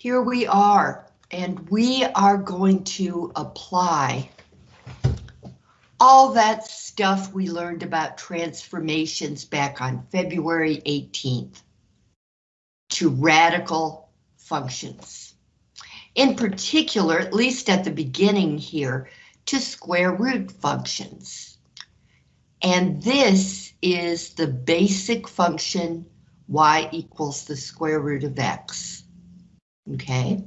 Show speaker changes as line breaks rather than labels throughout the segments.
here we are, and we are going to apply all that stuff we learned about transformations back on February 18th to radical functions. In particular, at least at the beginning here, to square root functions. And this is the basic function y equals the square root of x. Okay.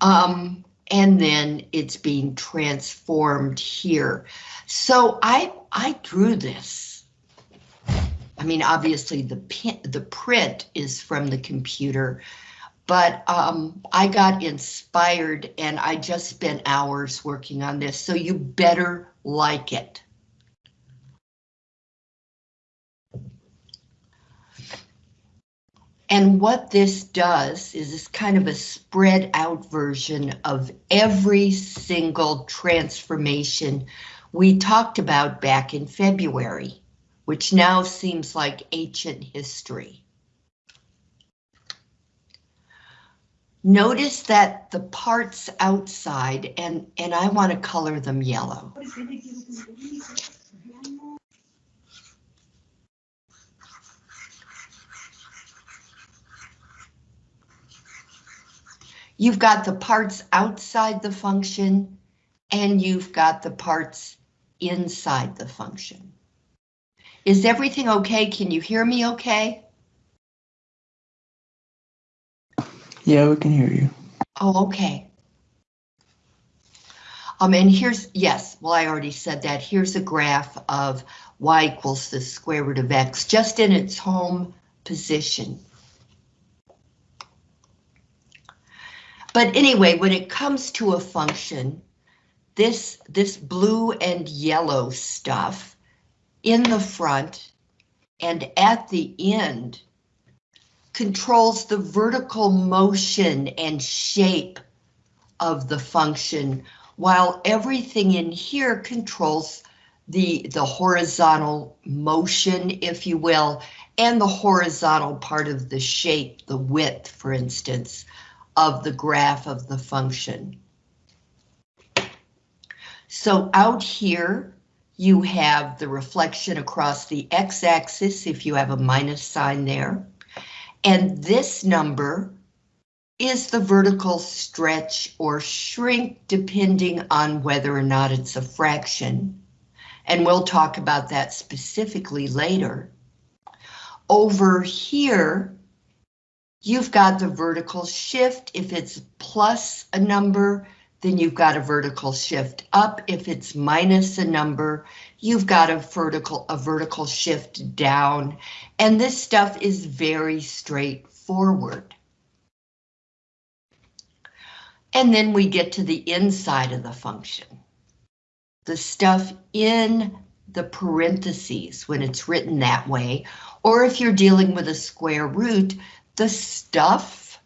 Um, and then it's being transformed here. So I I drew this. I mean, obviously the the print is from the computer, but um, I got inspired and I just spent hours working on this. So you better like it. And what this does is it's kind of a spread out version of every single transformation we talked about back in February, which now seems like ancient history. Notice that the parts outside, and, and I want to color them yellow. You've got the parts outside the function and you've got the parts inside the function. Is everything okay? Can you hear me okay?
Yeah, we can hear you.
Oh, okay. Um, and here's, yes, well, I already said that. Here's a graph of y equals the square root of x, just in its home position. But anyway, when it comes to a function, this, this blue and yellow stuff in the front and at the end controls the vertical motion and shape of the function, while everything in here controls the, the horizontal motion, if you will, and the horizontal part of the shape, the width, for instance, of the graph of the function. So out here, you have the reflection across the x-axis if you have a minus sign there. And this number is the vertical stretch or shrink depending on whether or not it's a fraction. And we'll talk about that specifically later. Over here, you've got the vertical shift. If it's plus a number, then you've got a vertical shift up. If it's minus a number, you've got a vertical, a vertical shift down. And this stuff is very straightforward. And then we get to the inside of the function. The stuff in the parentheses when it's written that way, or if you're dealing with a square root, the stuff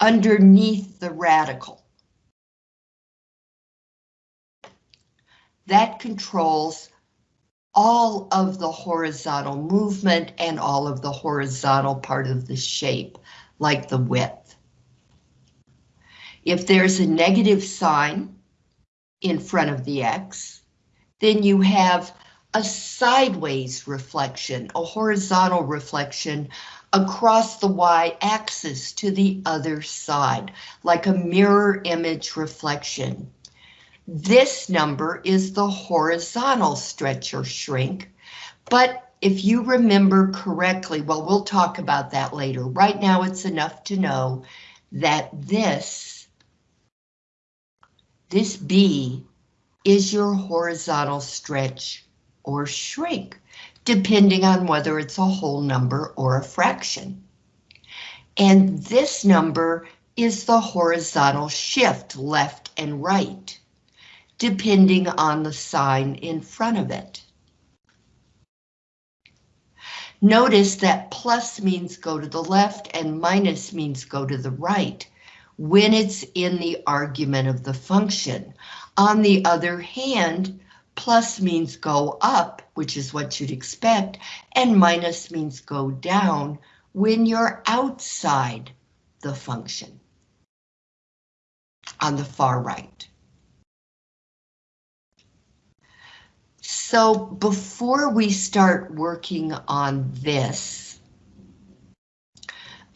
underneath the radical. That controls all of the horizontal movement and all of the horizontal part of the shape, like the width. If there's a negative sign in front of the X, then you have a sideways reflection, a horizontal reflection across the y-axis to the other side, like a mirror image reflection. This number is the horizontal stretch or shrink, but if you remember correctly, well, we'll talk about that later. Right now, it's enough to know that this, this B is your horizontal stretch or shrink depending on whether it's a whole number or a fraction. And this number is the horizontal shift left and right, depending on the sign in front of it. Notice that plus means go to the left and minus means go to the right when it's in the argument of the function. On the other hand, Plus means go up, which is what you'd expect, and minus means go down when you're outside the function on the far right. So before we start working on this,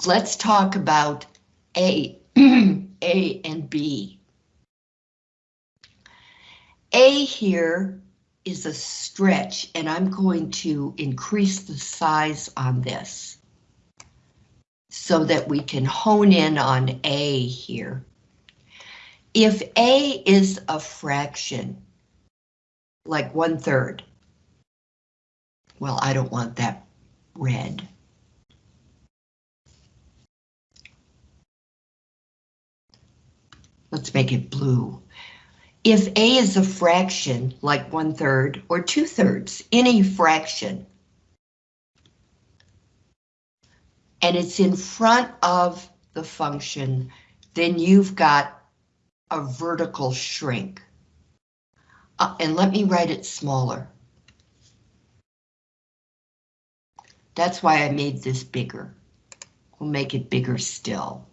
let's talk about A, A and B. A here is a stretch and I'm going to increase the size on this so that we can hone in on A here. If A is a fraction, like one third, well, I don't want that red. Let's make it blue. If A is a fraction, like one third or two thirds, any fraction, and it's in front of the function, then you've got a vertical shrink. Uh, and let me write it smaller. That's why I made this bigger. We'll make it bigger still.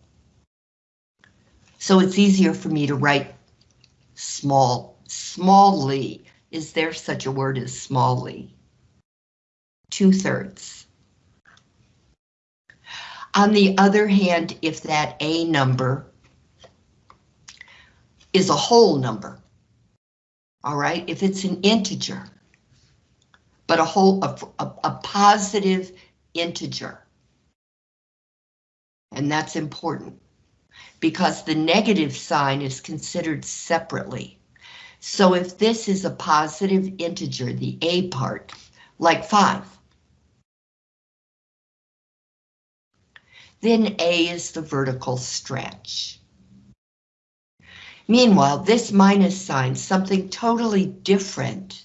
So it's easier for me to write small, smallly. Is there such a word as smallly? Two thirds. On the other hand, if that A number is a whole number, all right, if it's an integer, but a whole, a, a, a positive integer, and that's important because the negative sign is considered separately. So if this is a positive integer, the A part, like 5, then A is the vertical stretch. Meanwhile, this minus sign, something totally different.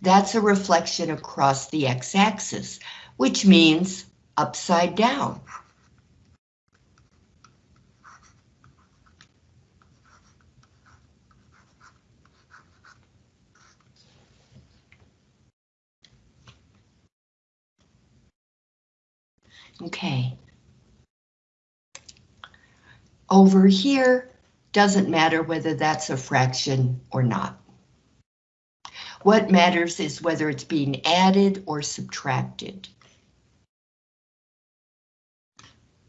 That's a reflection across the x-axis, which means upside down. Okay. Over here, doesn't matter whether that's a fraction or not. What matters is whether it's being added or subtracted.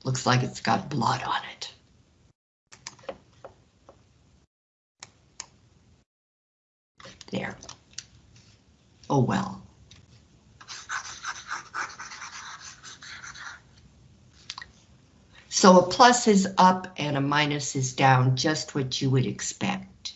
Looks like it's got blood on it. There. Oh well. So a plus is up and a minus is down, just what you would expect.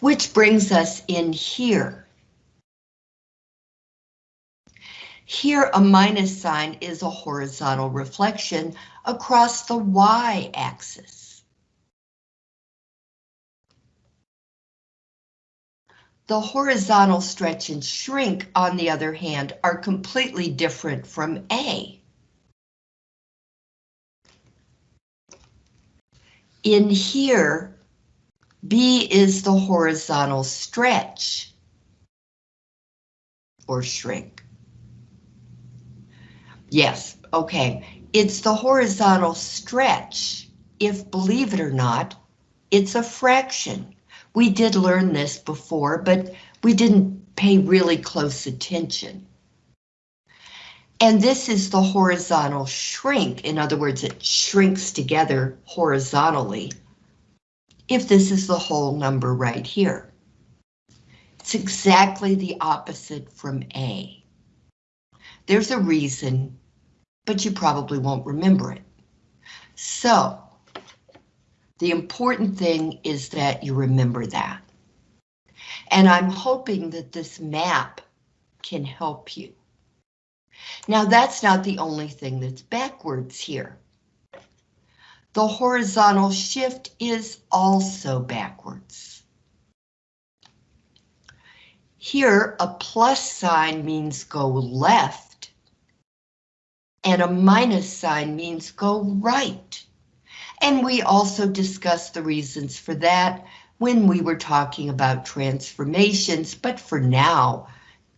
Which brings us in here. Here, a minus sign is a horizontal reflection across the y-axis. The horizontal stretch and shrink, on the other hand, are completely different from A. In here, B is the horizontal stretch or shrink. Yes, okay. It's the horizontal stretch. If, believe it or not, it's a fraction. We did learn this before, but we didn't pay really close attention. And this is the horizontal shrink. In other words, it shrinks together horizontally. If this is the whole number right here. It's exactly the opposite from A. There's a reason, but you probably won't remember it. So, the important thing is that you remember that. And I'm hoping that this map can help you. Now that's not the only thing that's backwards here. The horizontal shift is also backwards. Here, a plus sign means go left, and a minus sign means go right. And we also discussed the reasons for that when we were talking about transformations, but for now,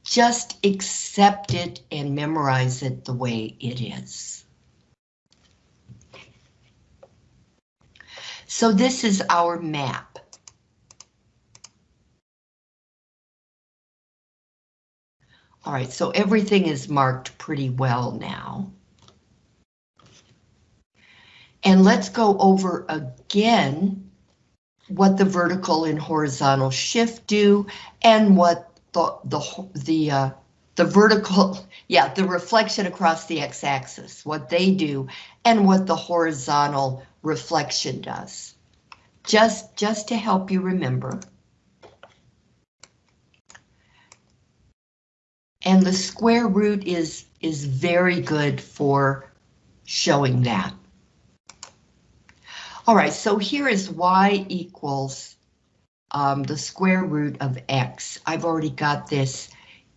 just accept it and memorize it the way it is. So this is our map. All right, so everything is marked pretty well now. And let's go over again what the vertical and horizontal shift do and what the the the uh, the vertical, yeah, the reflection across the x-axis, what they do, and what the horizontal reflection does. Just just to help you remember. And the square root is, is very good for showing that. All right, so here is y equals um, the square root of x. I've already got this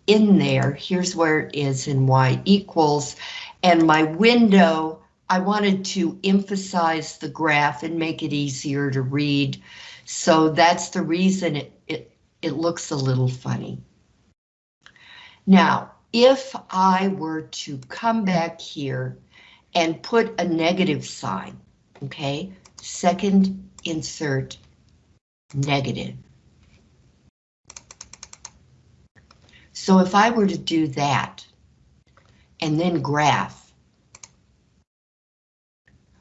in there. Here's where it is in y equals. And my window, I wanted to emphasize the graph and make it easier to read. So that's the reason it, it, it looks a little funny. Now, if I were to come back here and put a negative sign, okay, second insert negative. So if I were to do that and then graph,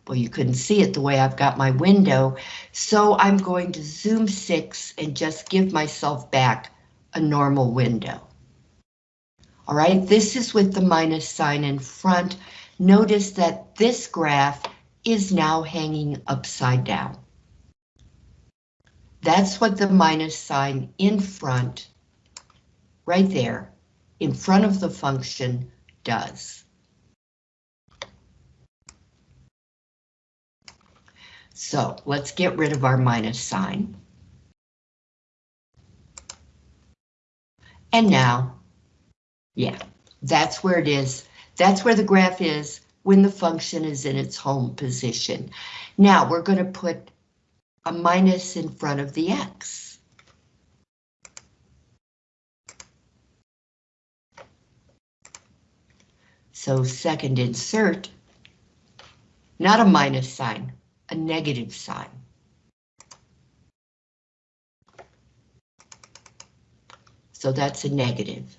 well, you couldn't see it the way I've got my window, so I'm going to zoom six and just give myself back a normal window. All right, this is with the minus sign in front. Notice that this graph is now hanging upside down. That's what the minus sign in front, right there, in front of the function does. So let's get rid of our minus sign. And now yeah, that's where it is. That's where the graph is when the function is in its home position. Now we're going to put a minus in front of the x. So second insert, not a minus sign, a negative sign. So that's a negative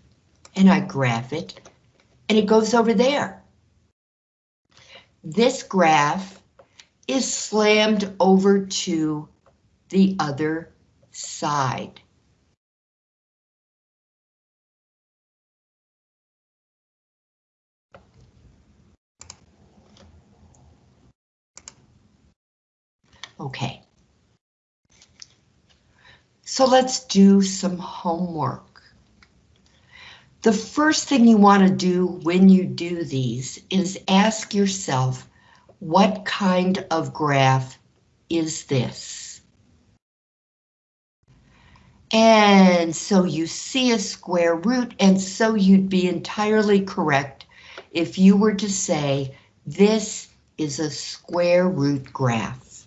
and I graph it, and it goes over there. This graph is slammed over to the other side. Okay. So let's do some homework. The first thing you want to do when you do these is ask yourself, what kind of graph is this? And so you see a square root, and so you'd be entirely correct if you were to say this is a square root graph.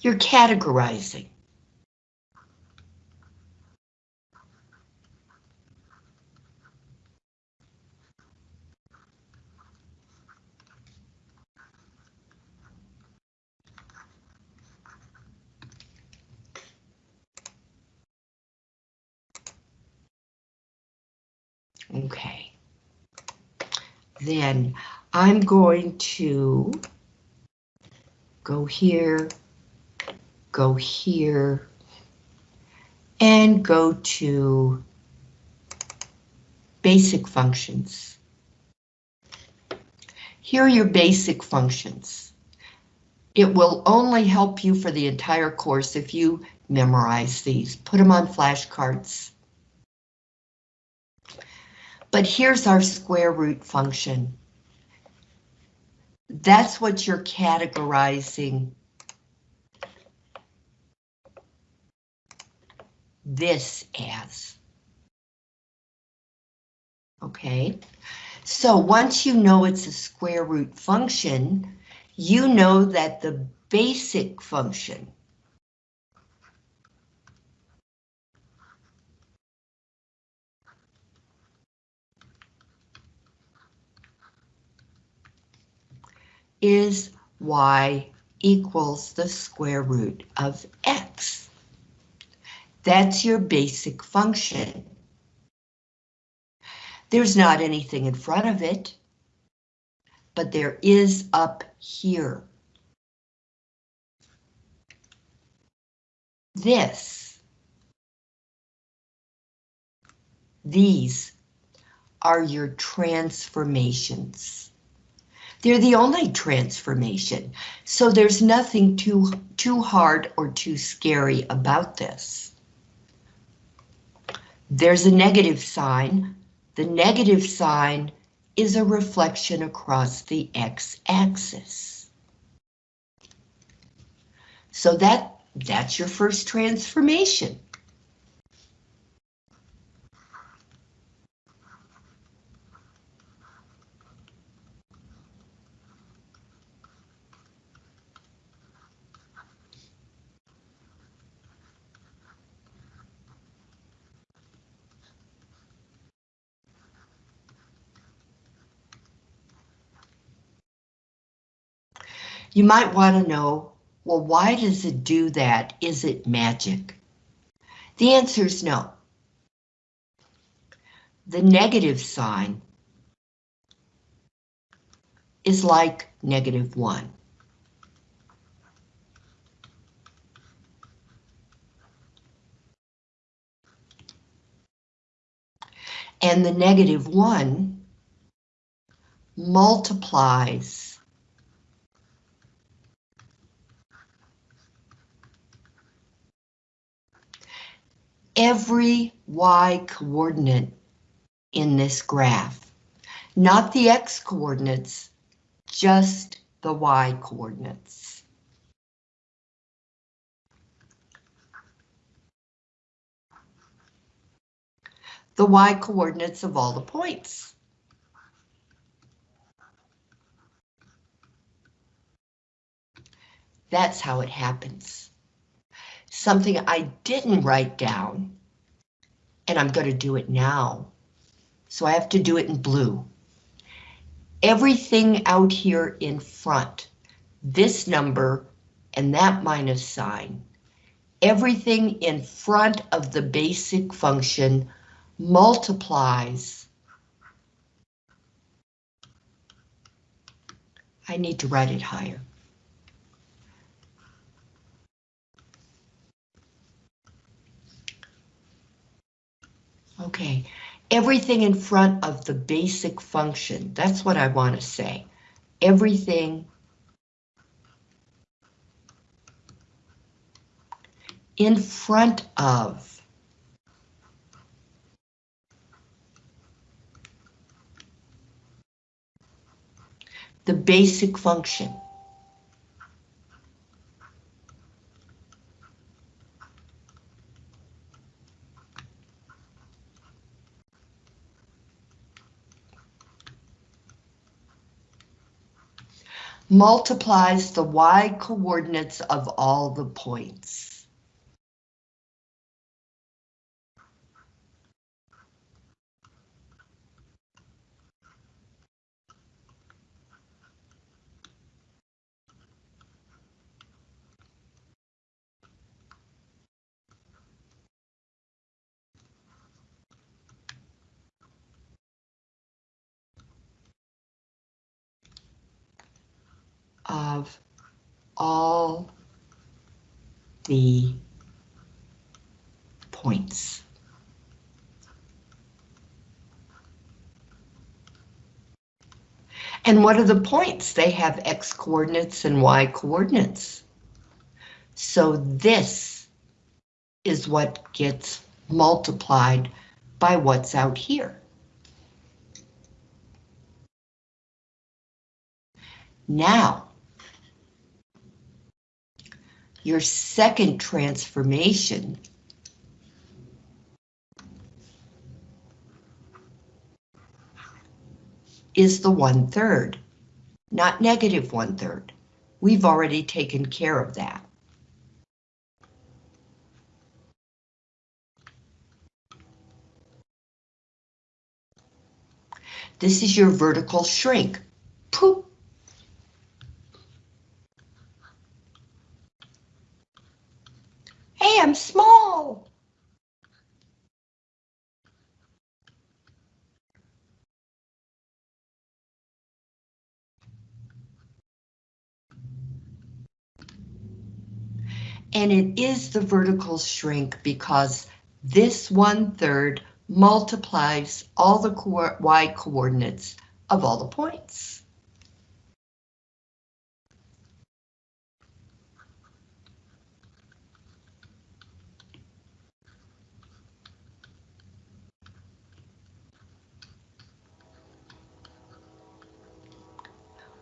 You're categorizing. Okay. Then I'm going to go here, go here, and go to basic functions. Here are your basic functions. It will only help you for the entire course if you memorize these. Put them on flashcards. But here's our square root function. That's what you're categorizing this as. okay? So once you know it's a square root function, you know that the basic function is y equals the square root of x. That's your basic function. There's not anything in front of it, but there is up here. This. These are your transformations. They're the only transformation, so there's nothing too, too hard or too scary about this. There's a negative sign. The negative sign is a reflection across the x-axis. So that, that's your first transformation. You might want to know, well, why does it do that? Is it magic? The answer is no. The negative sign is like negative one. And the negative one multiplies every y coordinate in this graph. Not the x coordinates, just the y coordinates. The y coordinates of all the points. That's how it happens something I didn't write down, and I'm going to do it now. So I have to do it in blue. Everything out here in front, this number and that minus sign, everything in front of the basic function multiplies. I need to write it higher. Okay, everything in front of the basic function, that's what I want to say. Everything in front of the basic function. Multiplies the y coordinates of all the points. Of all the points. And what are the points? They have x coordinates and y coordinates. So this is what gets multiplied by what's out here. Now, your second transformation is the one-third, not negative one-third. We've already taken care of that. This is your vertical shrink. Poop. Hey, I'm small. And it is the vertical shrink because this one-third multiplies all the co y coordinates of all the points.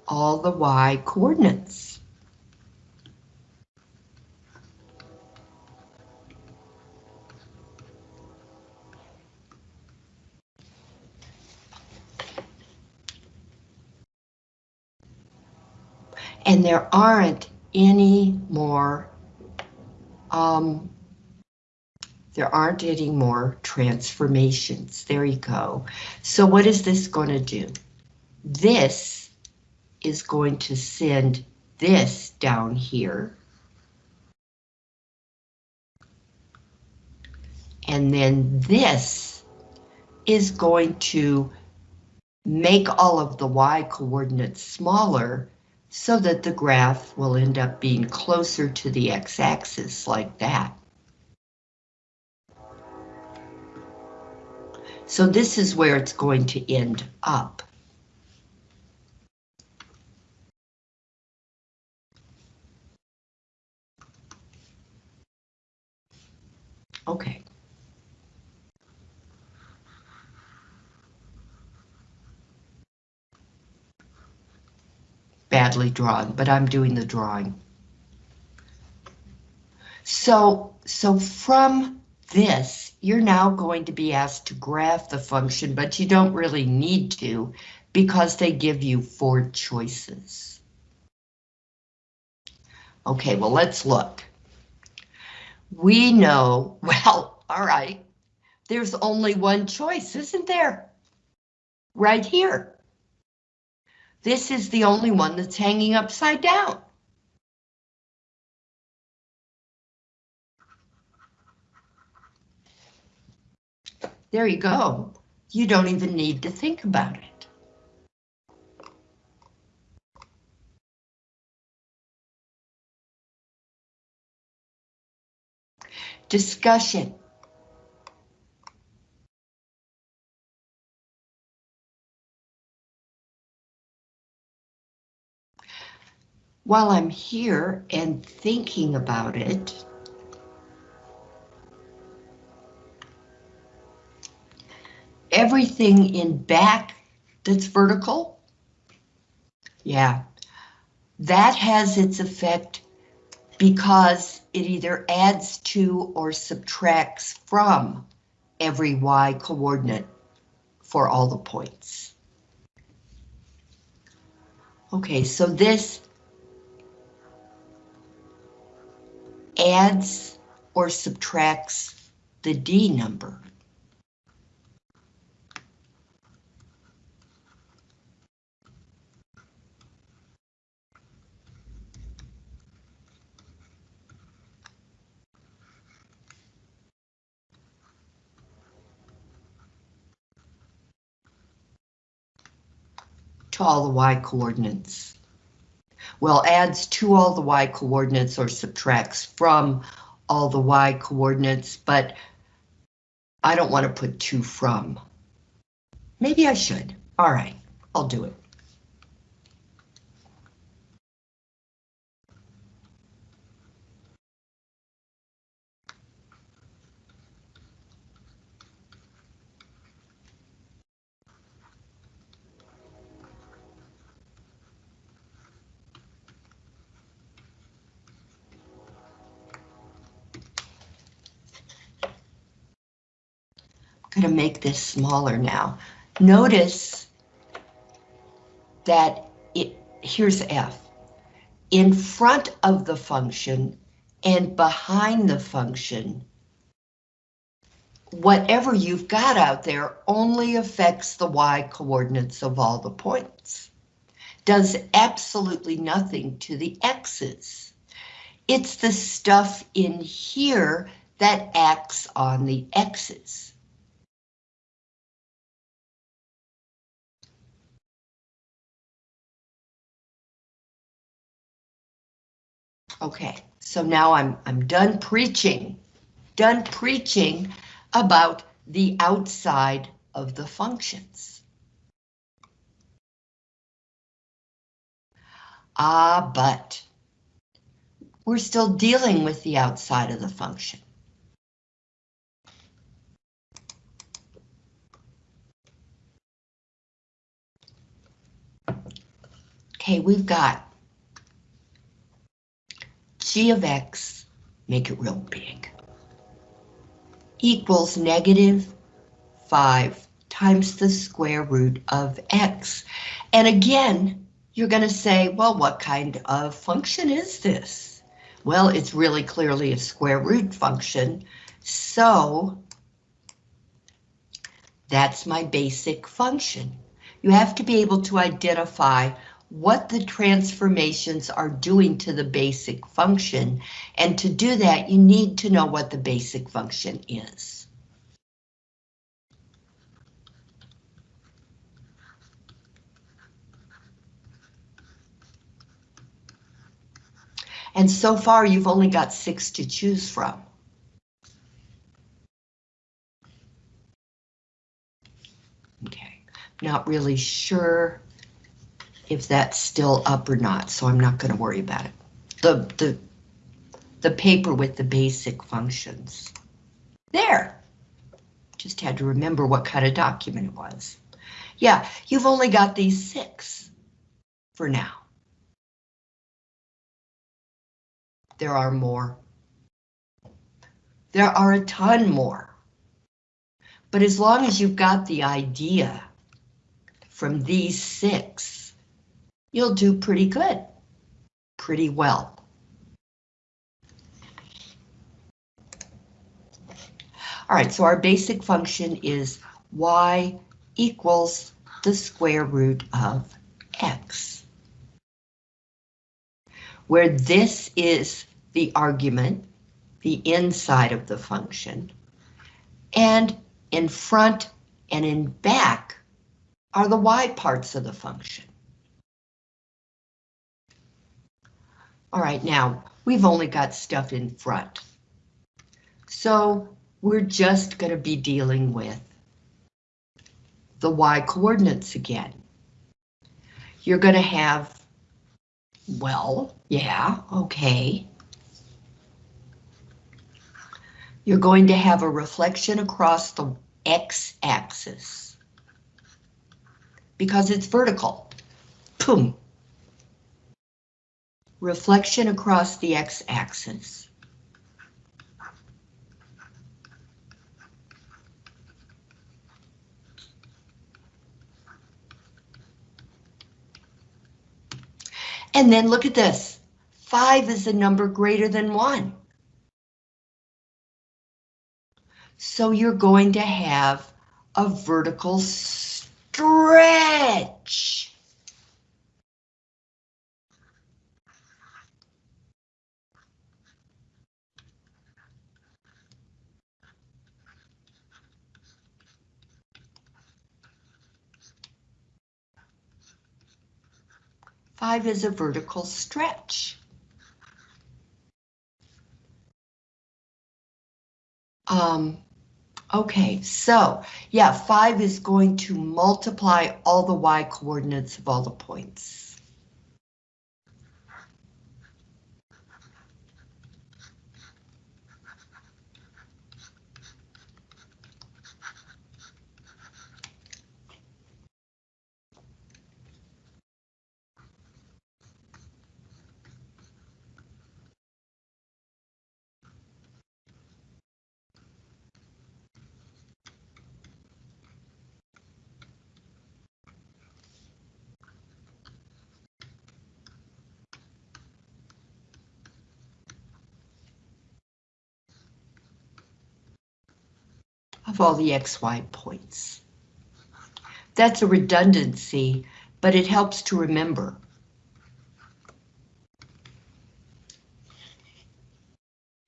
All the y coordinates. and there aren't any more um, there aren't any more transformations. There you go. So what is this going to do? This is going to send this down here. And then this is going to make all of the y coordinates smaller so that the graph will end up being closer to the x-axis like that. So this is where it's going to end up. Okay. badly drawn, but I'm doing the drawing. So, so from this, you're now going to be asked to graph the function, but you don't really need to because they give you four choices. Okay, well, let's look. We know, well, all right, there's only one choice, isn't there? Right here. This is the only one that's hanging upside down. There you go. You don't even need to think about it. Discussion. while I'm here and thinking about it, everything in back that's vertical, yeah, that has its effect because it either adds to or subtracts from every y coordinate for all the points. Okay, so this adds or subtracts the D number. All the y coordinates well, adds to all the y coordinates or subtracts from all the y coordinates, but I don't want to put two from. Maybe I should. All right, I'll do it. Make this smaller now. Notice that it, here's F. In front of the function and behind the function, whatever you've got out there only affects the y coordinates of all the points. Does absolutely nothing to the x's. It's the stuff in here that acts on the x's. Okay, so now I'm I'm done preaching. Done preaching about the outside of the functions. Ah, but we're still dealing with the outside of the function. Okay, we've got g of x, make it real big, equals negative 5 times the square root of x. And again, you're going to say, well, what kind of function is this? Well, it's really clearly a square root function, so that's my basic function. You have to be able to identify what the transformations are doing to the basic function, and to do that, you need to know what the basic function is. And so far, you've only got six to choose from. Okay, not really sure if that's still up or not, so I'm not going to worry about it. The, the, the paper with the basic functions. There. Just had to remember what kind of document it was. Yeah, you've only got these six for now. There are more. There are a ton more. But as long as you've got the idea from these six, you'll do pretty good, pretty well. All right, so our basic function is y equals the square root of x, where this is the argument, the inside of the function, and in front and in back are the y parts of the function. All right, now we've only got stuff in front. So we're just going to be dealing with the y coordinates again. You're going to have, well, yeah, okay. You're going to have a reflection across the x-axis because it's vertical. Boom reflection across the x-axis. And then look at this. 5 is a number greater than 1. So you're going to have a vertical stretch. Five is a vertical stretch. Um, okay, so yeah, five is going to multiply all the y coordinates of all the points. Of all the XY points. That's a redundancy, but it helps to remember.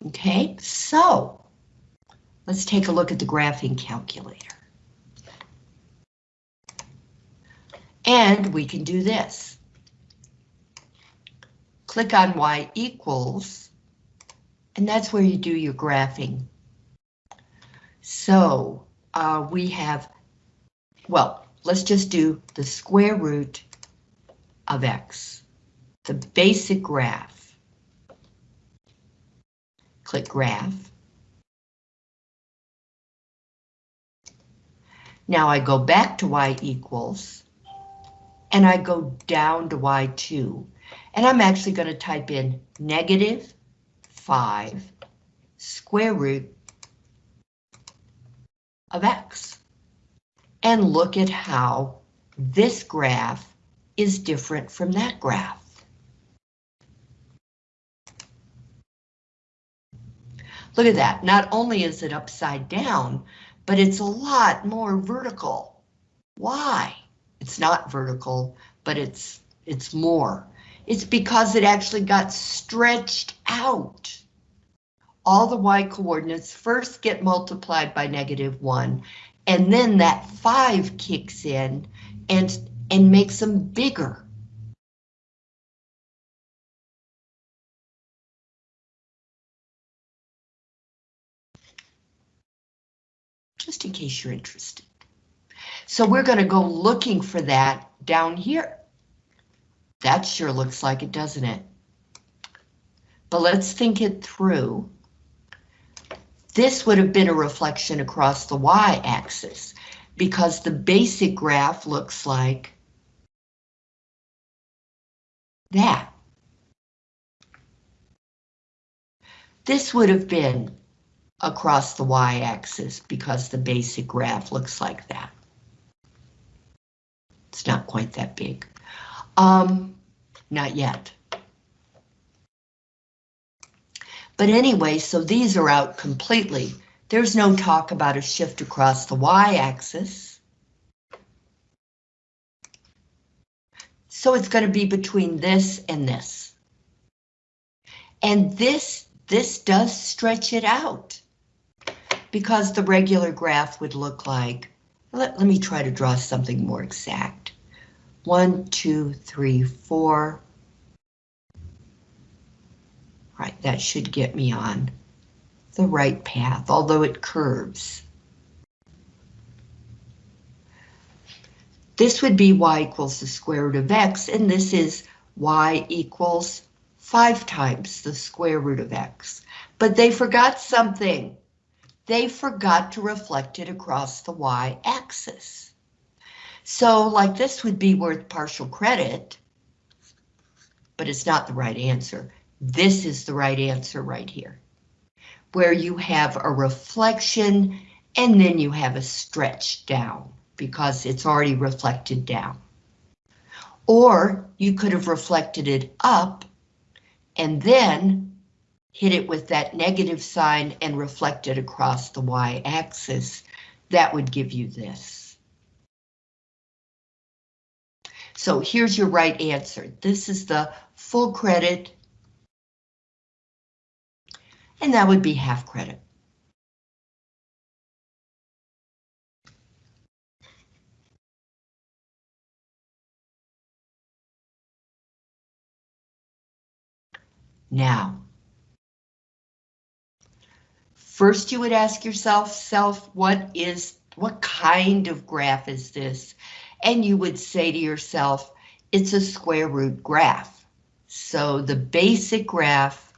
Okay, so let's take a look at the graphing calculator. And we can do this. Click on Y equals, and that's where you do your graphing. So uh, we have, well, let's just do the square root of X, the basic graph. Click graph. Now I go back to Y equals, and I go down to Y2, and I'm actually going to type in negative 5 square root of X. And look at how this graph is different from that graph. Look at that, not only is it upside down, but it's a lot more vertical. Why? It's not vertical, but it's it's more. It's because it actually got stretched out. All the y coordinates first get multiplied by negative one, and then that five kicks in and, and makes them bigger. Just in case you're interested. So we're going to go looking for that down here. That sure looks like it, doesn't it? But let's think it through. This would have been a reflection across the y-axis because the basic graph looks like that. This would have been across the y-axis because the basic graph looks like that. It's not quite that big. Um, not yet. But anyway, so these are out completely. There's no talk about a shift across the y-axis. So it's going to be between this and this. And this, this does stretch it out because the regular graph would look like, let, let me try to draw something more exact. One, two, three, four. Right, that should get me on the right path, although it curves. This would be y equals the square root of x, and this is y equals 5 times the square root of x. But they forgot something. They forgot to reflect it across the y-axis. So like this would be worth partial credit, but it's not the right answer. This is the right answer right here, where you have a reflection and then you have a stretch down because it's already reflected down. Or you could have reflected it up and then hit it with that negative sign and reflect it across the y-axis. That would give you this. So here's your right answer. This is the full credit. And that would be half credit. Now, first you would ask yourself, self, what is, what kind of graph is this? and you would say to yourself, it's a square root graph. So the basic graph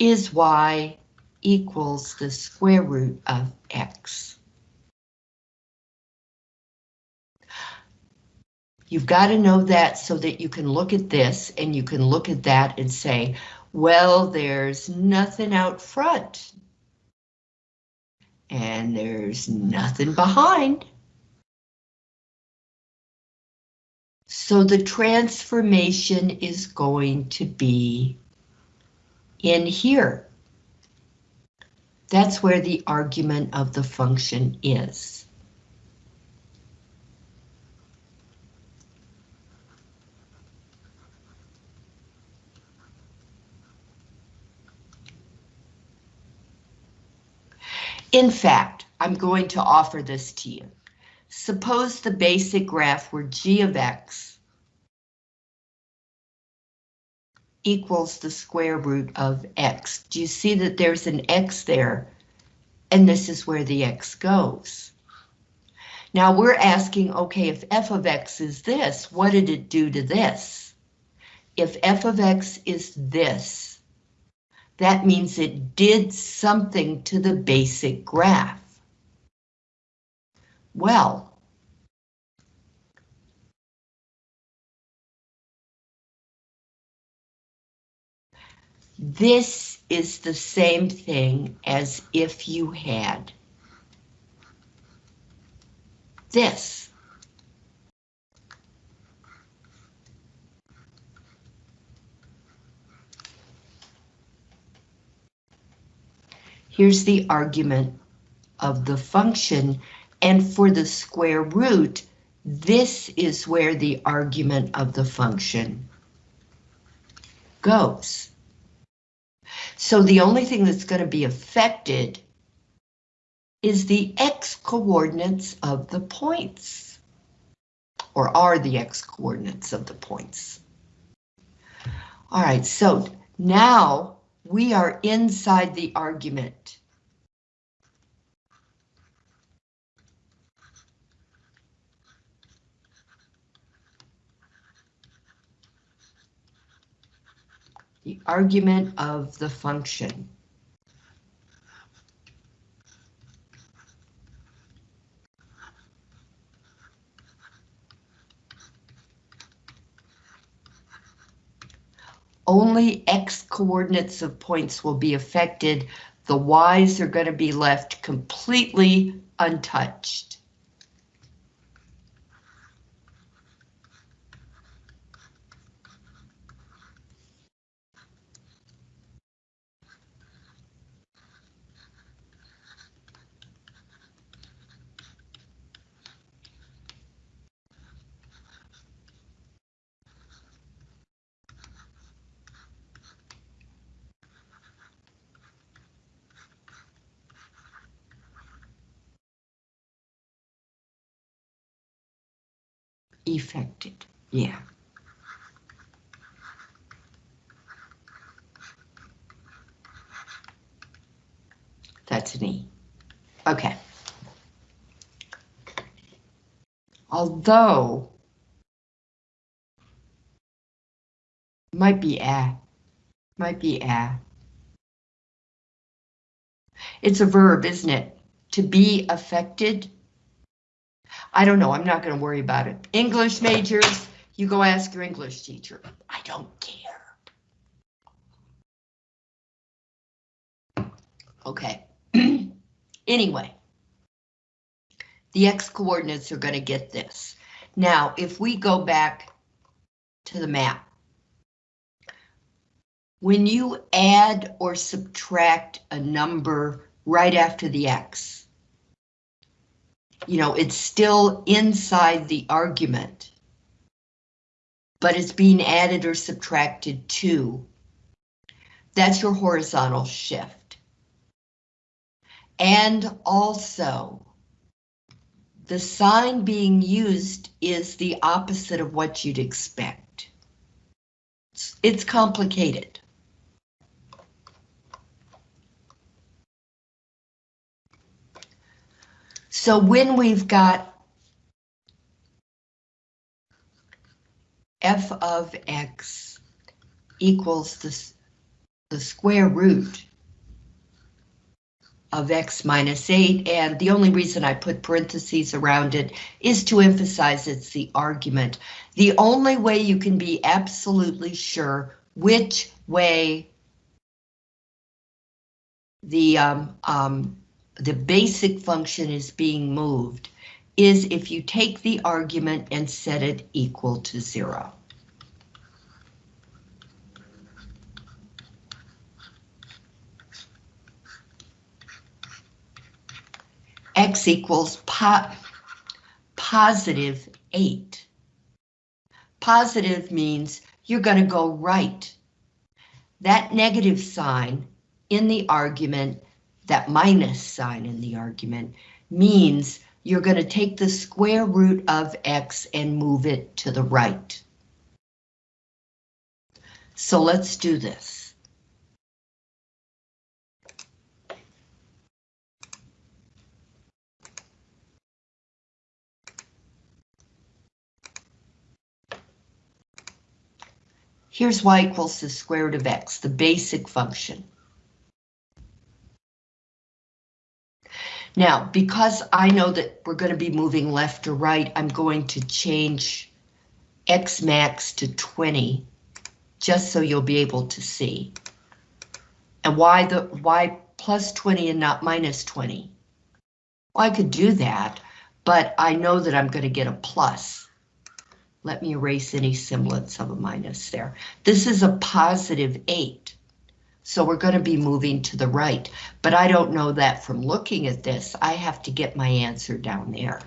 is y equals the square root of x. You've got to know that so that you can look at this and you can look at that and say, well, there's nothing out front and there's nothing behind. So the transformation is going to be in here. That's where the argument of the function is. In fact, I'm going to offer this to you. Suppose the basic graph were g of x equals the square root of x. Do you see that there's an x there? And this is where the x goes. Now we're asking, okay, if f of x is this, what did it do to this? If f of x is this, that means it did something to the basic graph. Well, this is the same thing as if you had this. Here's the argument of the function, and for the square root, this is where the argument of the function goes. So the only thing that's going to be affected is the x coordinates of the points, or are the x coordinates of the points. All right, so now we are inside the argument. The argument of the function. only X coordinates of points will be affected. The Y's are going to be left completely untouched. Affected, yeah. That's an E. Okay. Although, might be a, might be a. It's a verb, isn't it? To be affected I don't know, I'm not going to worry about it. English majors, you go ask your English teacher. I don't care. Okay. anyway, the x coordinates are going to get this. Now, if we go back to the map, when you add or subtract a number right after the x, you know, it's still inside the argument, but it's being added or subtracted to. That's your horizontal shift. And also, the sign being used is the opposite of what you'd expect. It's, it's complicated. So when we've got f of x equals the, the square root of x minus 8, and the only reason I put parentheses around it is to emphasize it's the argument. The only way you can be absolutely sure which way the um, um, the basic function is being moved is if you take the argument and set it equal to zero. X equals po positive eight. Positive means you're going to go right. That negative sign in the argument that minus sign in the argument, means you're going to take the square root of x and move it to the right. So let's do this. Here's y equals the square root of x, the basic function. Now, because I know that we're going to be moving left or right, I'm going to change x max to 20, just so you'll be able to see. And why the why plus 20 and not minus 20? Well, I could do that, but I know that I'm going to get a plus. Let me erase any semblance of a minus there. This is a positive 8. So we're going to be moving to the right, but I don't know that from looking at this. I have to get my answer down there.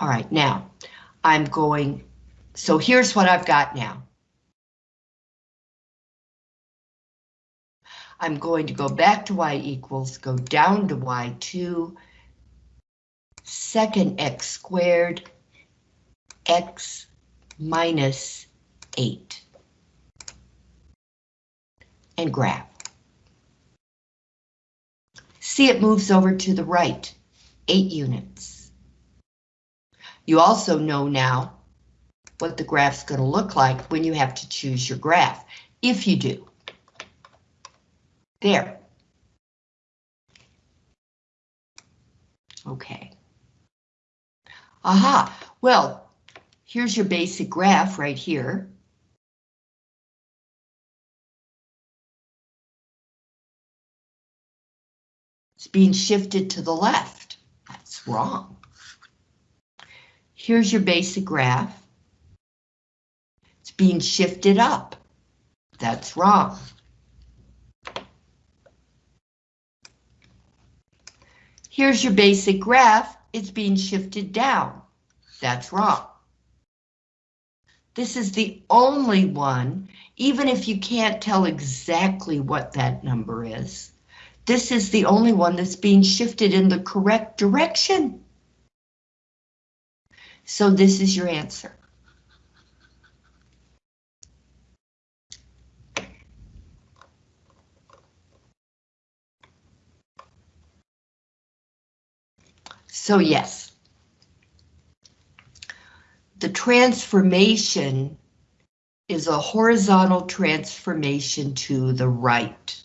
All right, now I'm going, so here's what I've got now. I'm going to go back to y equals, go down to y2, second x squared, x minus 8 and graph. See it moves over to the right, 8 units. You also know now what the graph's going to look like when you have to choose your graph, if you do. There. Okay. Aha, well, here's your basic graph right here. Being shifted to the left. That's wrong. Here's your basic graph. It's being shifted up. That's wrong. Here's your basic graph. It's being shifted down. That's wrong. This is the only one, even if you can't tell exactly what that number is, this is the only one that's being shifted in the correct direction. So this is your answer. So yes, the transformation is a horizontal transformation to the right.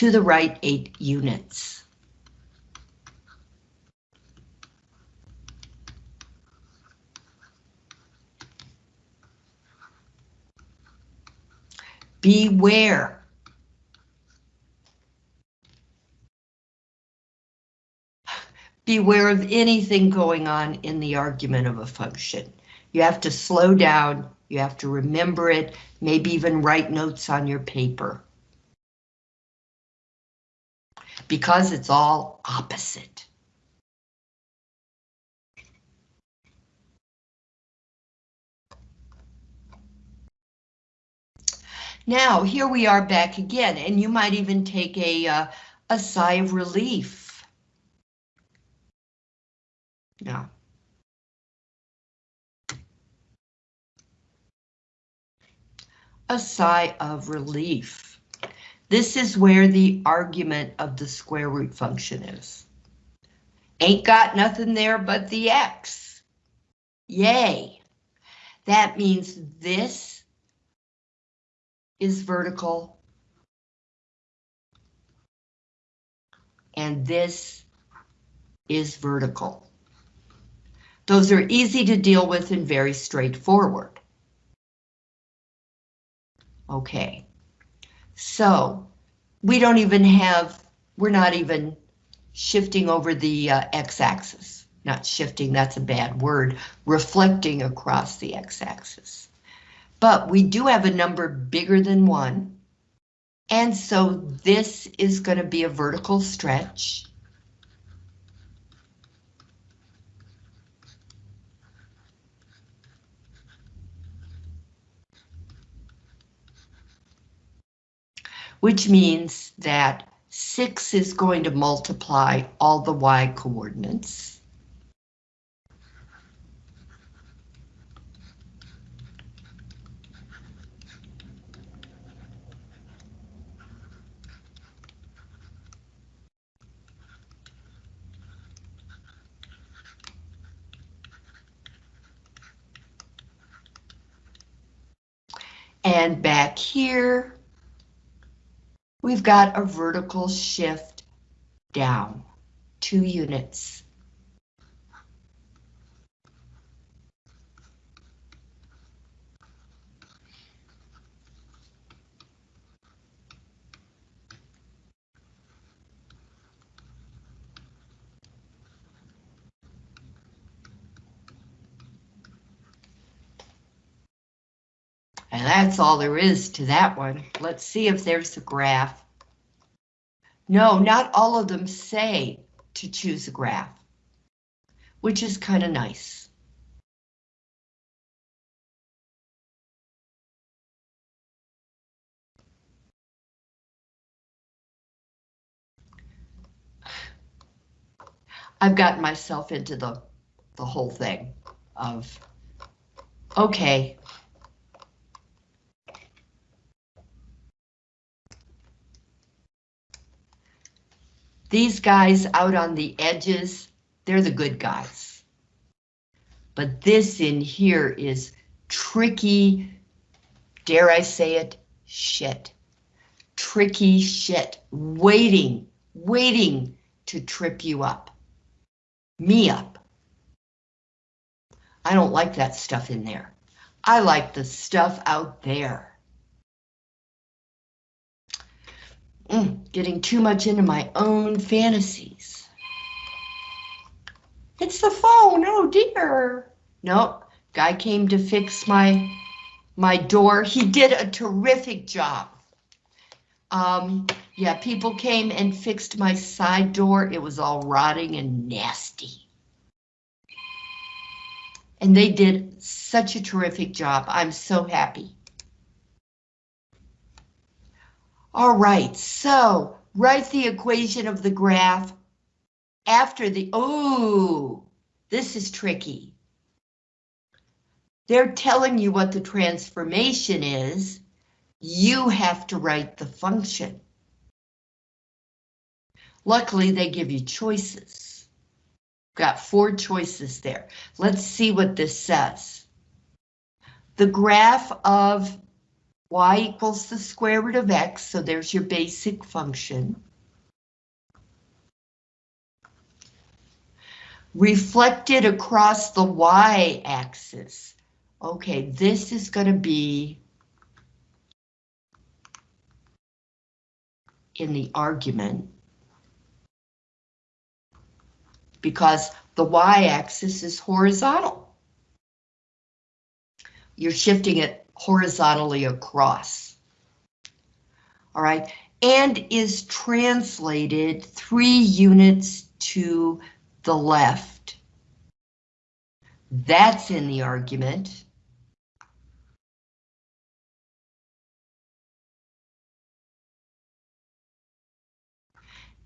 To the right eight units. Beware. Beware of anything going on in the argument of a function. You have to slow down, you have to remember it, maybe even write notes on your paper because it's all opposite. Now, here we are back again, and you might even take a, uh, a sigh of relief. Yeah. A sigh of relief. This is where the argument of the square root function is. Ain't got nothing there but the x. Yay. That means this is vertical. And this is vertical. Those are easy to deal with and very straightforward. Okay. So we don't even have, we're not even shifting over the uh, x-axis. Not shifting, that's a bad word, reflecting across the x-axis. But we do have a number bigger than one. And so this is going to be a vertical stretch. Which means that 6 is going to multiply all the y coordinates. And back here, we've got a vertical shift down two units. And that's all there is to that one. Let's see if there's a graph. No, not all of them say to choose a graph, which is kind of nice. I've gotten myself into the, the whole thing of, okay, These guys out on the edges, they're the good guys. But this in here is tricky, dare I say it, shit. Tricky shit, waiting, waiting to trip you up. Me up. I don't like that stuff in there. I like the stuff out there. Getting too much into my own fantasies. It's the phone, oh dear. Nope, guy came to fix my, my door. He did a terrific job. Um, yeah, people came and fixed my side door. It was all rotting and nasty. And they did such a terrific job. I'm so happy. All right, so write the equation of the graph after the, oh, this is tricky. They're telling you what the transformation is. You have to write the function. Luckily, they give you choices. Got four choices there. Let's see what this says. The graph of y equals the square root of x, so there's your basic function. Reflected across the y-axis. Okay, this is going to be in the argument because the y-axis is horizontal. You're shifting it horizontally across. All right, and is translated three units to the left. That's in the argument.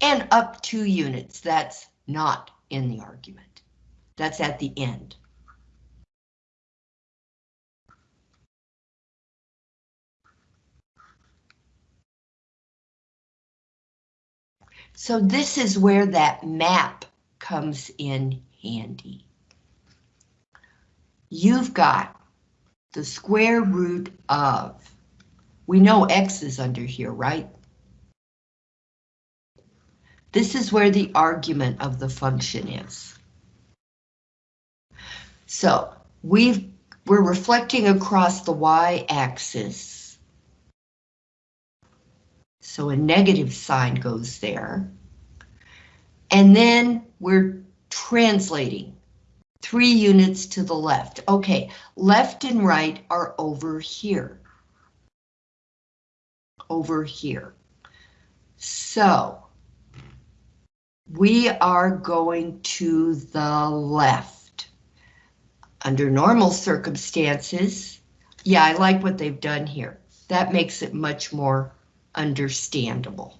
And up two units, that's not in the argument. That's at the end. So this is where that map comes in handy. You've got the square root of, we know x is under here, right? This is where the argument of the function is. So we've, we're reflecting across the y-axis So a negative sign goes there. And then we're translating three units to the left. Okay, left and right are over here. Over here. So we are going to the left. Under normal circumstances, yeah, I like what they've done here. That makes it much more understandable.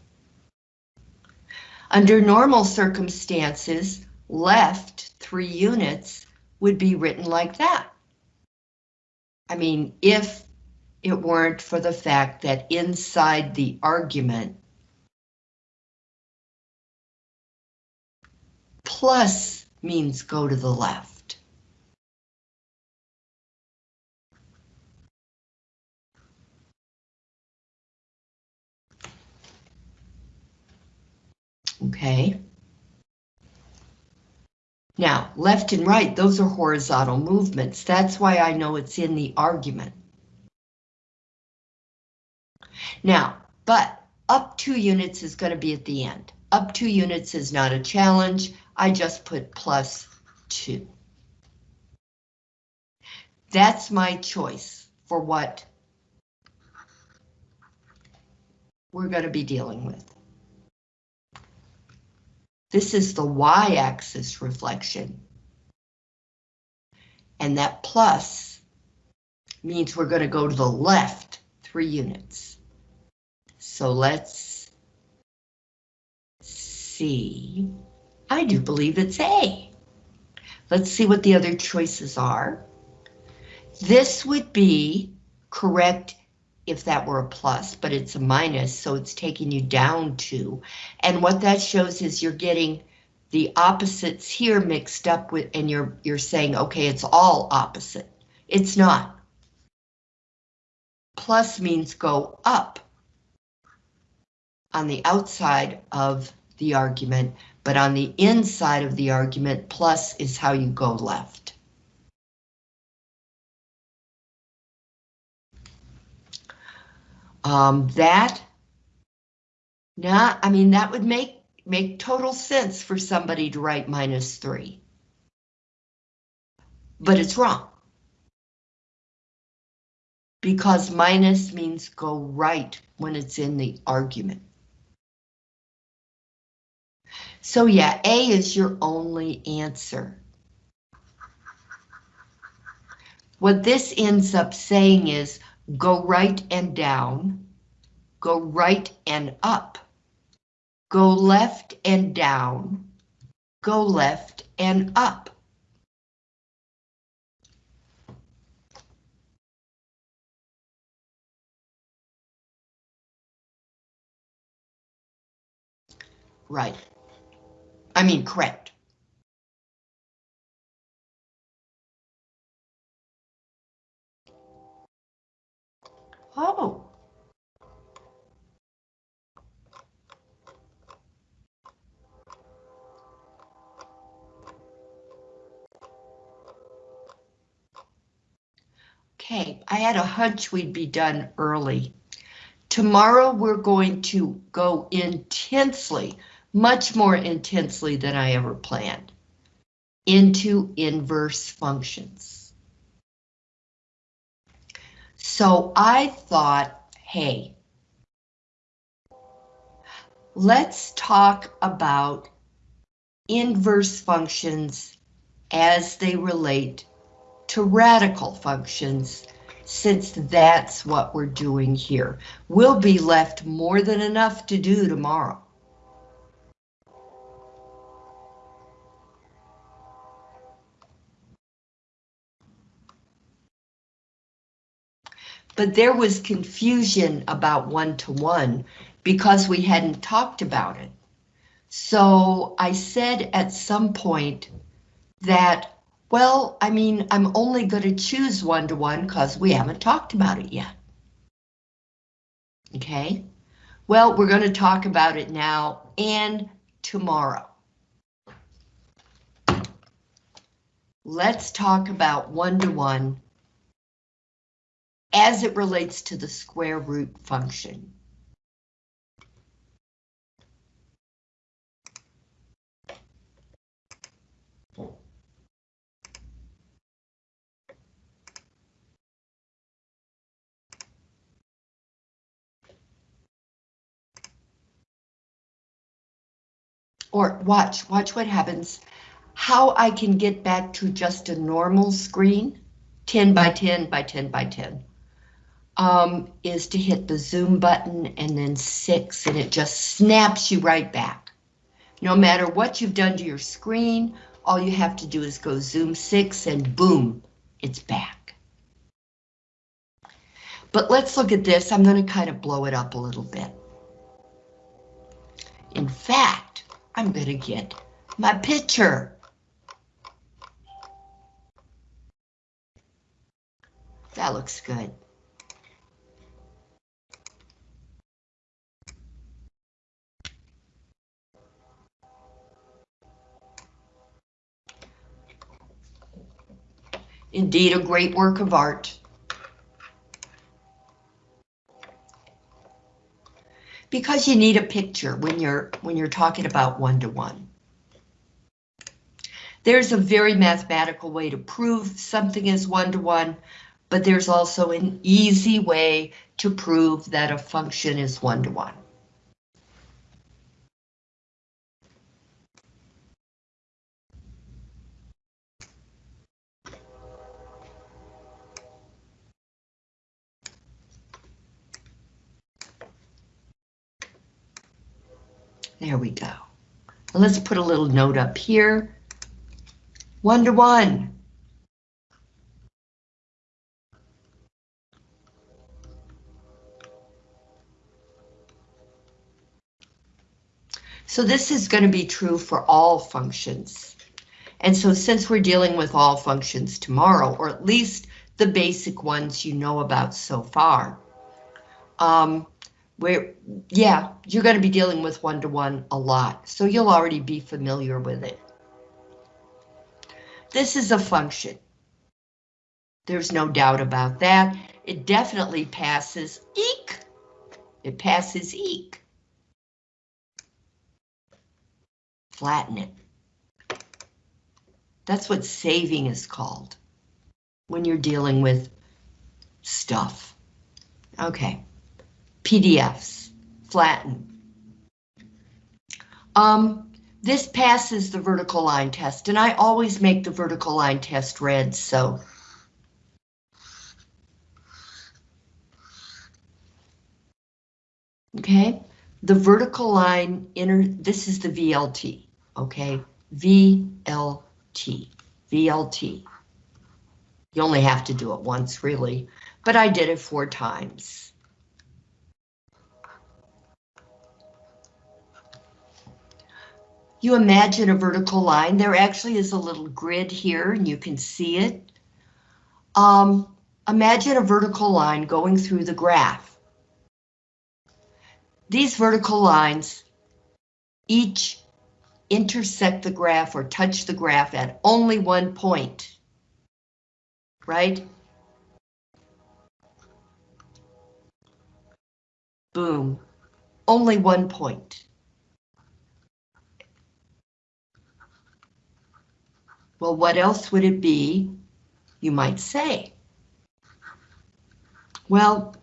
Under normal circumstances, left three units would be written like that. I mean, if it weren't for the fact that inside the argument, plus means go to the left. Okay. Now, left and right, those are horizontal movements. That's why I know it's in the argument. Now, but up two units is going to be at the end. Up two units is not a challenge. I just put plus two. That's my choice for what we're going to be dealing with. This is the y-axis reflection. And that plus means we're going to go to the left three units. So let's see. I do believe it's A. Let's see what the other choices are. This would be correct if that were a plus, but it's a minus, so it's taking you down two. And what that shows is you're getting the opposites here mixed up with, and you're you're saying, okay, it's all opposite. It's not. Plus means go up on the outside of the argument, but on the inside of the argument, plus is how you go left. Um, that, nah, I mean, that would make, make total sense for somebody to write minus three. But it's wrong. Because minus means go right when it's in the argument. So yeah, A is your only answer. What this ends up saying is go right and down, go right and up, go left and down, go left and up. Right. I mean, correct. Oh. Okay, I had a hunch we'd be done early. Tomorrow we're going to go intensely, much more intensely than I ever planned, into inverse functions. So I thought, hey, let's talk about inverse functions as they relate to radical functions, since that's what we're doing here. We'll be left more than enough to do tomorrow. But there was confusion about one-to-one because we hadn't talked about it. So I said at some point that, well, I mean, I'm only going to choose one-to-one because we haven't talked about it yet. Okay, well, we're going to talk about it now and tomorrow. Let's talk about one-to-one as it relates to the square root function. Or watch, watch what happens. How I can get back to just a normal screen, 10 by 10 by 10 by 10 um, is to hit the zoom button and then six, and it just snaps you right back. No matter what you've done to your screen, all you have to do is go zoom six and boom, it's back. But let's look at this. I'm going to kind of blow it up a little bit. In fact, I'm going to get my picture. That looks good. Indeed, a great work of art. Because you need a picture when you're when you're talking about one-to-one. There's a very mathematical way to prove something is one-to-one, but there's also an easy way to prove that a function is one-to-one. There we go. Let's put a little note up here. One to one. So this is going to be true for all functions. And so since we're dealing with all functions tomorrow, or at least the basic ones you know about so far, um, where, yeah, you're going to be dealing with one-to-one -one a lot, so you'll already be familiar with it. This is a function. There's no doubt about that. It definitely passes eek. It passes eek. Flatten it. That's what saving is called when you're dealing with stuff. Okay. PDFs, flatten. Um, this passes the vertical line test, and I always make the vertical line test red, so. Okay, the vertical line inner, this is the VLT, okay? VLT, VLT. You only have to do it once, really, but I did it four times. You imagine a vertical line, there actually is a little grid here and you can see it. Um, imagine a vertical line going through the graph. These vertical lines each intersect the graph or touch the graph at only one point, right? Boom, only one point. Well, what else would it be, you might say? Well,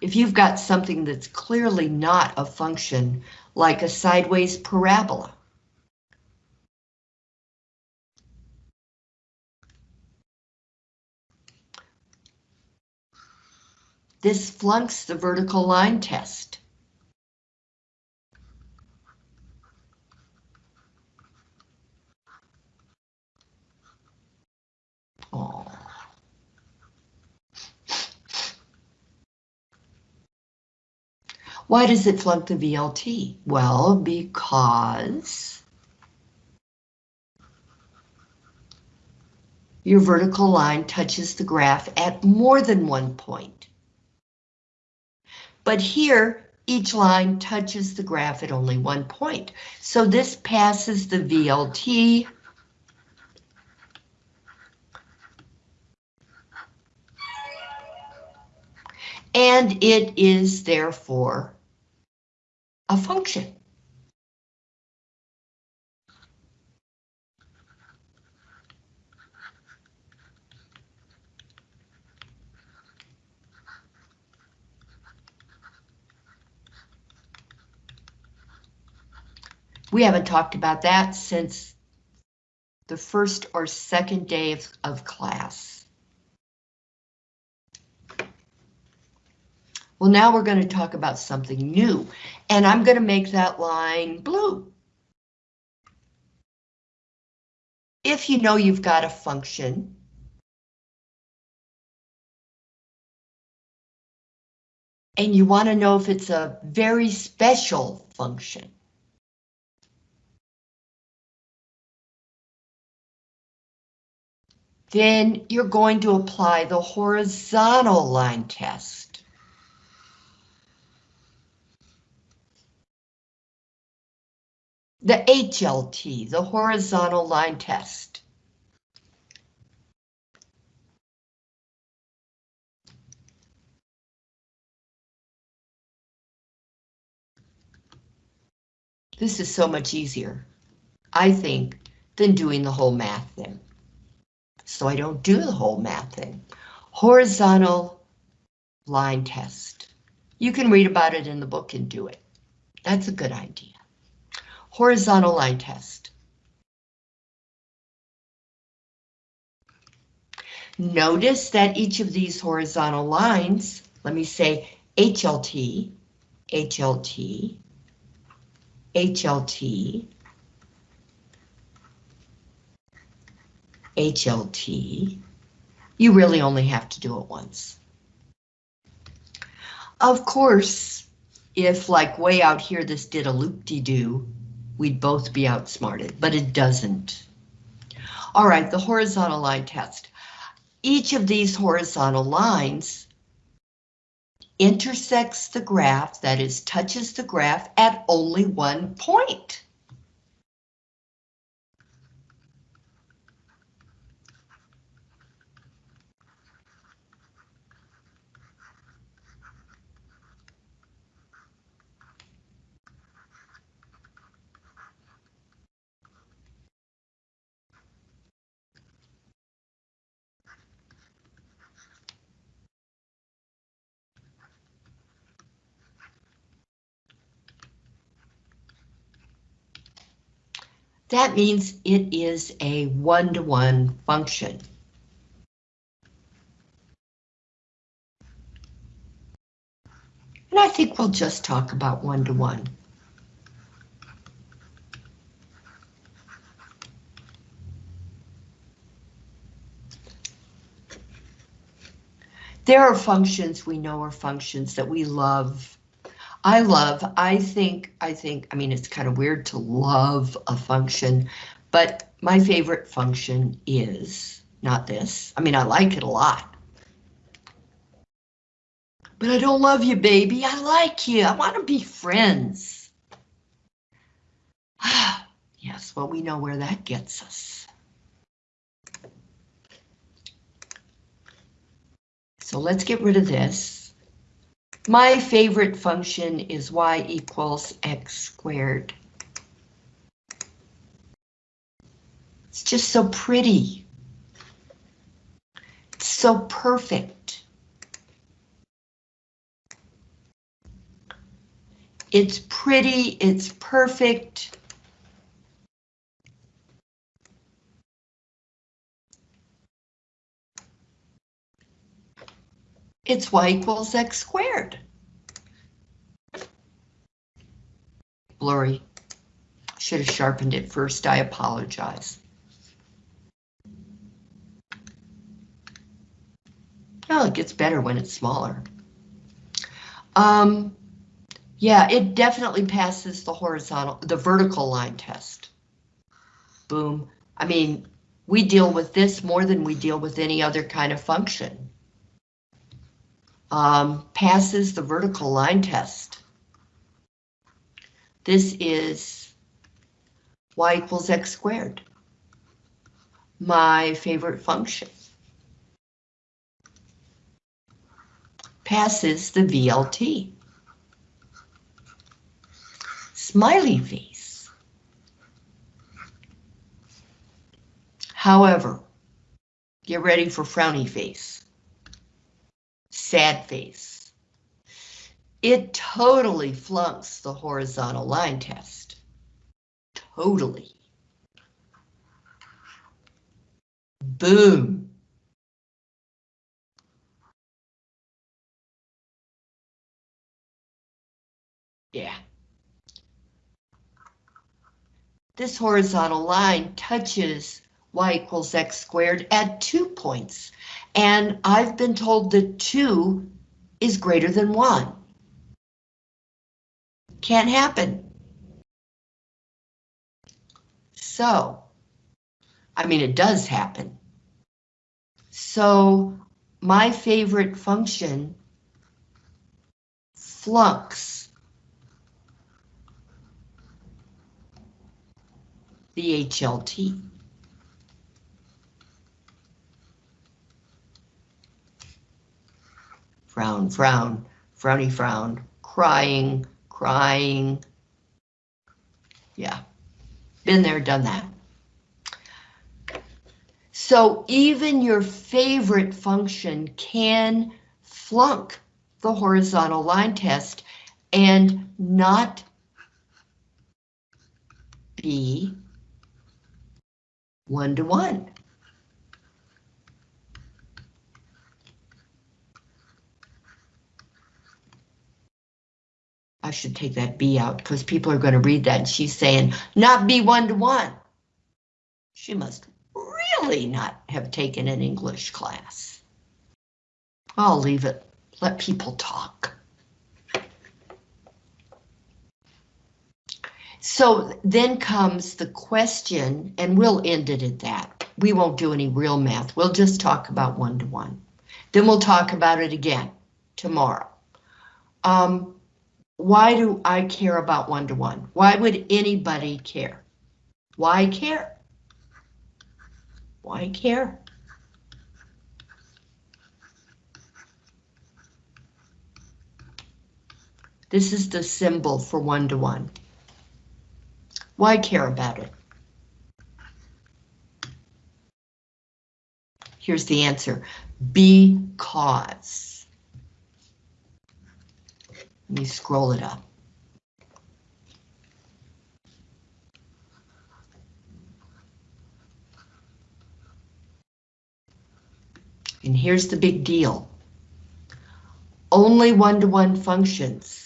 if you've got something that's clearly not a function, like a sideways parabola, this flunks the vertical line test. Oh. Why does it flunk the VLT? Well, because your vertical line touches the graph at more than one point. But here, each line touches the graph at only one point. So this passes the VLT and it is therefore a function. We haven't talked about that since the first or second day of, of class. Well, now we're going to talk about something new, and I'm going to make that line blue. If you know you've got a function, and you want to know if it's a very special function. Then you're going to apply the horizontal line test. The HLT, the horizontal line test. This is so much easier, I think, than doing the whole math thing. So I don't do the whole math thing. Horizontal line test. You can read about it in the book and do it. That's a good idea. Horizontal line test. Notice that each of these horizontal lines, let me say HLT, HLT, HLT, HLT, you really only have to do it once. Of course, if like way out here this did a loop-de-doo, we'd both be outsmarted, but it doesn't. All right, the horizontal line test. Each of these horizontal lines intersects the graph, that is, touches the graph at only one point. That means it is a one-to-one -one function. And I think we'll just talk about one-to-one. -one. There are functions we know are functions that we love I love, I think, I think, I mean, it's kind of weird to love a function, but my favorite function is not this. I mean, I like it a lot. But I don't love you, baby. I like you. I want to be friends. yes, well, we know where that gets us. So let's get rid of this. My favorite function is y equals x squared. It's just so pretty. It's so perfect. It's pretty, it's perfect. It's y equals x squared. Blurry. Should have sharpened it first, I apologize. Oh, it gets better when it's smaller. Um, yeah, it definitely passes the horizontal, the vertical line test. Boom. I mean, we deal with this more than we deal with any other kind of function um, passes the vertical line test. This is y equals x squared. My favorite function. Passes the VLT. Smiley face. However, get ready for frowny face sad face. It totally flunks the horizontal line test. totally. Boom. Yeah. This horizontal line touches y equals x squared at two points, and I've been told that two is greater than one. Can't happen. So, I mean, it does happen. So, my favorite function flux, the HLT. Frown, frown, frowny frown, crying, crying. Yeah, been there, done that. So even your favorite function can flunk the horizontal line test and not be one to one. I should take that B out because people are going to read that and she's saying not be one to one. She must really not have taken an English class. I'll leave it. Let people talk. So then comes the question, and we'll end it at that. We won't do any real math. We'll just talk about one-to-one. Then we'll talk about it again tomorrow. Um, why do I care about one-to-one? Why would anybody care? Why care? Why care? This is the symbol for one-to-one. Why care about it? Here's the answer, because. Me scroll it up. And here's the big deal. Only one-to-one -one functions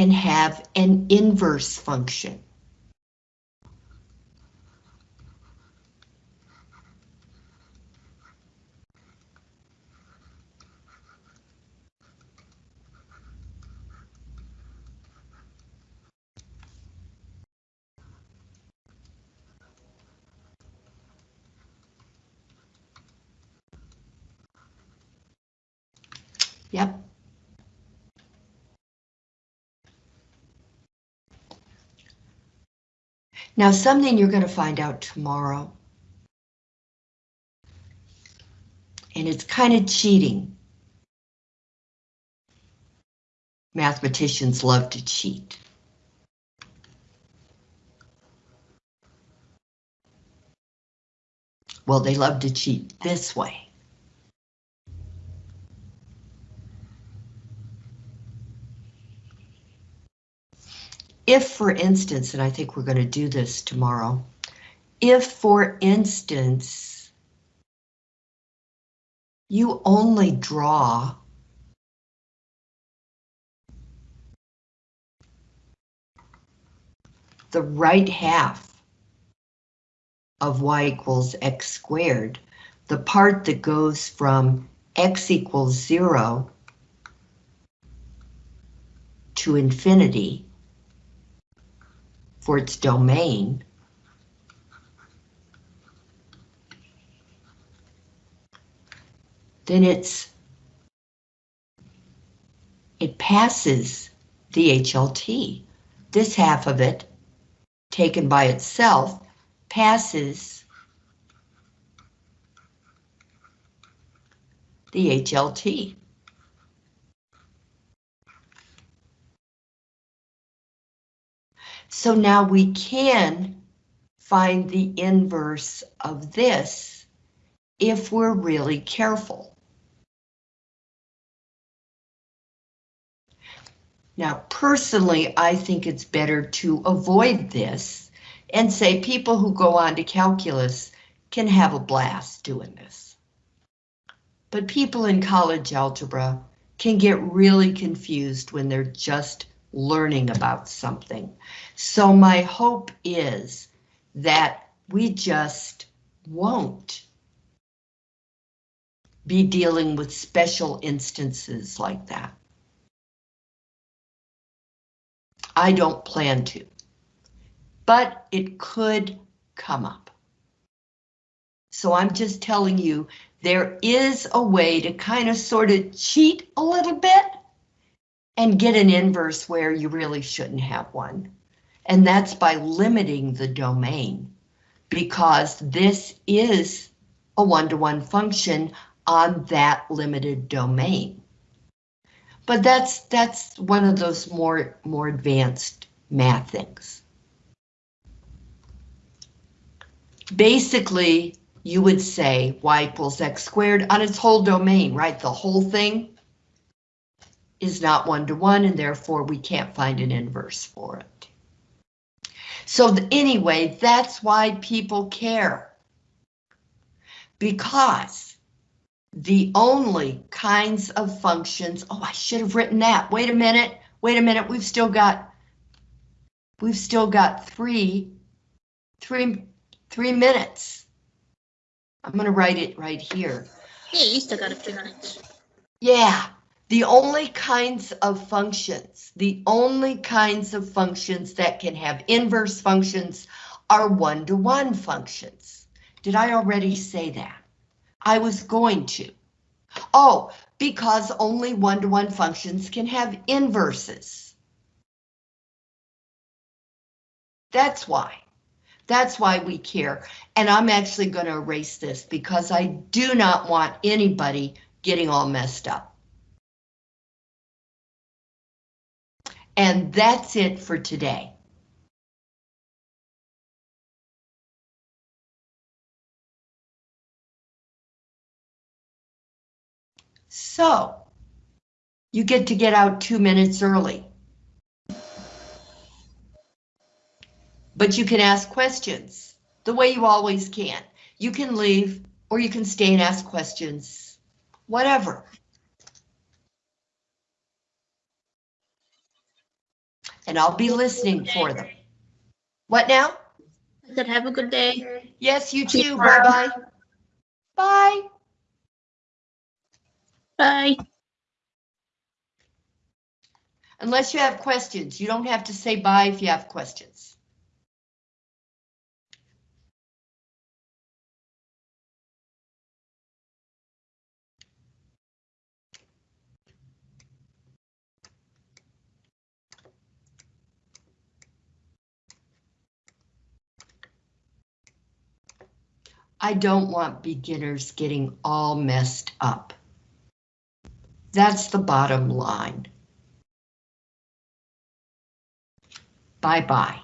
can have an inverse function. Now, something you're going to find out tomorrow. And it's kind of cheating. Mathematicians love to cheat. Well, they love to cheat this way. If, for instance, and I think we're going to do this tomorrow, if, for instance, you only draw the right half of y equals x squared, the part that goes from x equals zero to infinity, for its domain. Then it's it passes the HLT. This half of it, taken by itself, passes the HLT. So now we can find the inverse of this if we're really careful. Now, personally, I think it's better to avoid this and say people who go on to calculus can have a blast doing this. But people in college algebra can get really confused when they're just learning about something. So my hope is that we just won't be dealing with special instances like that. I don't plan to, but it could come up. So I'm just telling you, there is a way to kind of sort of cheat a little bit and get an inverse where you really shouldn't have one. And that's by limiting the domain because this is a one-to-one function on that limited domain. But that's that's one of those more more advanced math things. Basically, you would say y equals x squared on its whole domain, right? The whole thing is not one-to-one, and therefore we can't find an inverse for it. So anyway, that's why people care. Because the only kinds of functions, oh, I should have written that. Wait a minute, wait a minute, we've still got, we've still got three, three, three minutes. I'm gonna write it right here.
Yeah, you still got a few minutes.
Yeah, the only kinds of functions, the only kinds of functions that can have inverse functions are one-to-one functions. Did I already say that? I was going to. Oh, because only one-to-one functions can have inverses. That's why. That's why we care. And I'm actually going to erase this because I do not want anybody getting all messed up. And that's it for today. So, you get to get out two minutes early. But you can ask questions the way you always can. You can leave or you can stay and ask questions, whatever. And I'll be listening for them. What now?
I said have a good day.
Yes, you too. Bye-bye. Bye.
Bye.
Unless you have questions, you don't have to say bye if you have questions. I don't want beginners getting all messed up. That's the bottom line. Bye-bye.